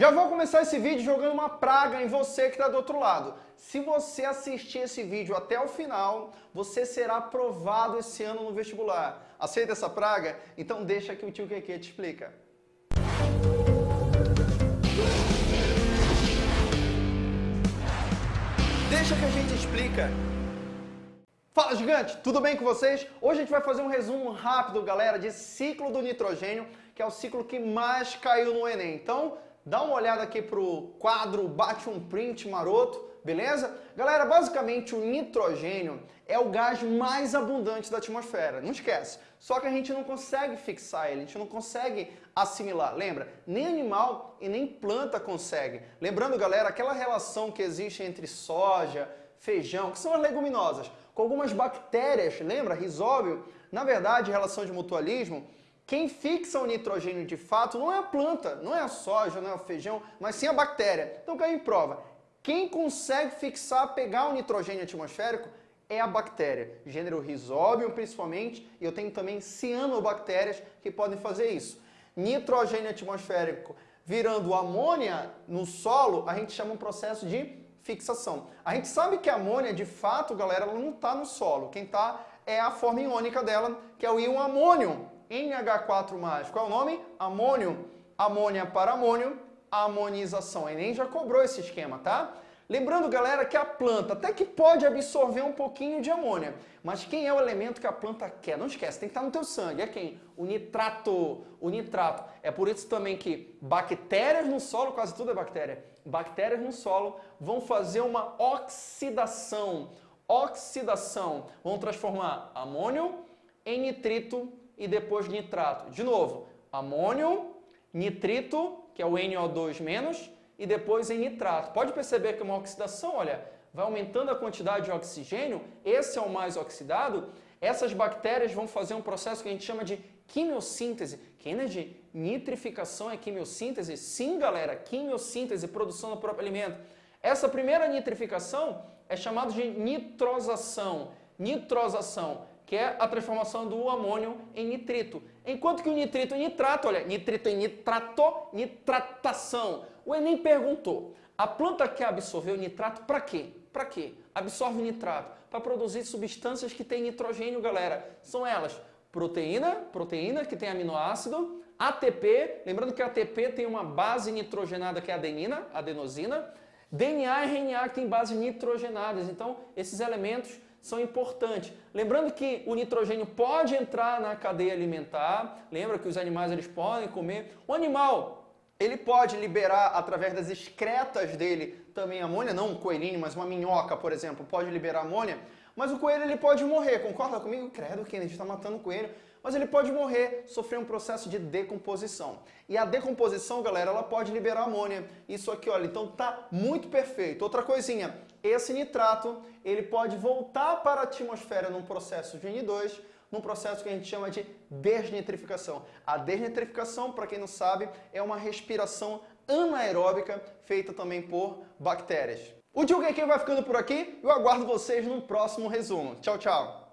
Já vou começar esse vídeo jogando uma praga em você que está do outro lado. Se você assistir esse vídeo até o final, você será aprovado esse ano no vestibular. Aceita essa praga? Então deixa que o tio Keke te explica. Deixa que a gente explica. Fala gigante, tudo bem com vocês? Hoje a gente vai fazer um resumo rápido, galera, de ciclo do nitrogênio, que é o ciclo que mais caiu no Enem. Então, dá uma olhada aqui pro quadro, bate um print maroto, beleza? Galera, basicamente o nitrogênio é o gás mais abundante da atmosfera, não esquece. Só que a gente não consegue fixar ele, a gente não consegue assimilar. Lembra? Nem animal e nem planta consegue. Lembrando, galera, aquela relação que existe entre soja, feijão, que são as leguminosas, com algumas bactérias, lembra? Risóbio. Na verdade, relação de mutualismo, quem fixa o nitrogênio de fato não é a planta, não é a soja, não é o feijão, mas sim a bactéria. Então caiu em prova. Quem consegue fixar, pegar o nitrogênio atmosférico é a bactéria. Gênero Rhizobium principalmente, e eu tenho também cianobactérias que podem fazer isso. Nitrogênio atmosférico virando amônia no solo, a gente chama um processo de fixação. A gente sabe que a amônia, de fato, galera, ela não está no solo. Quem está é a forma iônica dela, que é o íon amônio. NH4+. Qual é o nome? Amônio. Amônia para amônio, amonização. O Enem já cobrou esse esquema, tá? Lembrando, galera, que a planta até que pode absorver um pouquinho de amônia, mas quem é o elemento que a planta quer? Não esquece, tem que estar no teu sangue. É quem? O nitrato. O nitrato. É por isso também que bactérias no solo, quase tudo é bactéria, bactérias no solo vão fazer uma oxidação. Oxidação. Vão transformar amônio em nitrito e depois nitrato. De novo, amônio, nitrito, que é o NO2-, e depois em nitrato. Pode perceber que uma oxidação, olha, vai aumentando a quantidade de oxigênio, esse é o mais oxidado, essas bactérias vão fazer um processo que a gente chama de quimiossíntese. De nitrificação é quimiossíntese? Sim, galera, quimiossíntese, produção do próprio alimento. Essa primeira nitrificação é chamada de nitrosação. Nitrosação que é a transformação do amônio em nitrito. Enquanto que o nitrito em nitrato, olha, nitrito em nitrato, nitratação. O Enem perguntou, a planta quer absorver o nitrato para quê? Para quê? Absorve nitrato para produzir substâncias que têm nitrogênio, galera. São elas proteína, proteína que tem aminoácido, ATP, lembrando que ATP tem uma base nitrogenada que é a adenina, adenosina, DNA e RNA que tem bases nitrogenadas. Então, esses elementos são importantes. Lembrando que o nitrogênio pode entrar na cadeia alimentar, lembra que os animais eles podem comer. O animal, ele pode liberar através das excretas dele também amônia, não um coelhinho, mas uma minhoca, por exemplo, pode liberar amônia, mas o coelho ele pode morrer, concorda comigo? Credo, Kennedy está matando o coelho. Mas ele pode morrer, sofrer um processo de decomposição. E a decomposição, galera, ela pode liberar amônia. Isso aqui, olha, então tá muito perfeito. Outra coisinha, esse nitrato, ele pode voltar para a atmosfera num processo de N2, num processo que a gente chama de desnitrificação. A desnitrificação, para quem não sabe, é uma respiração anaeróbica feita também por bactérias. O Tio vai ficando por aqui. Eu aguardo vocês no próximo resumo. Tchau, tchau!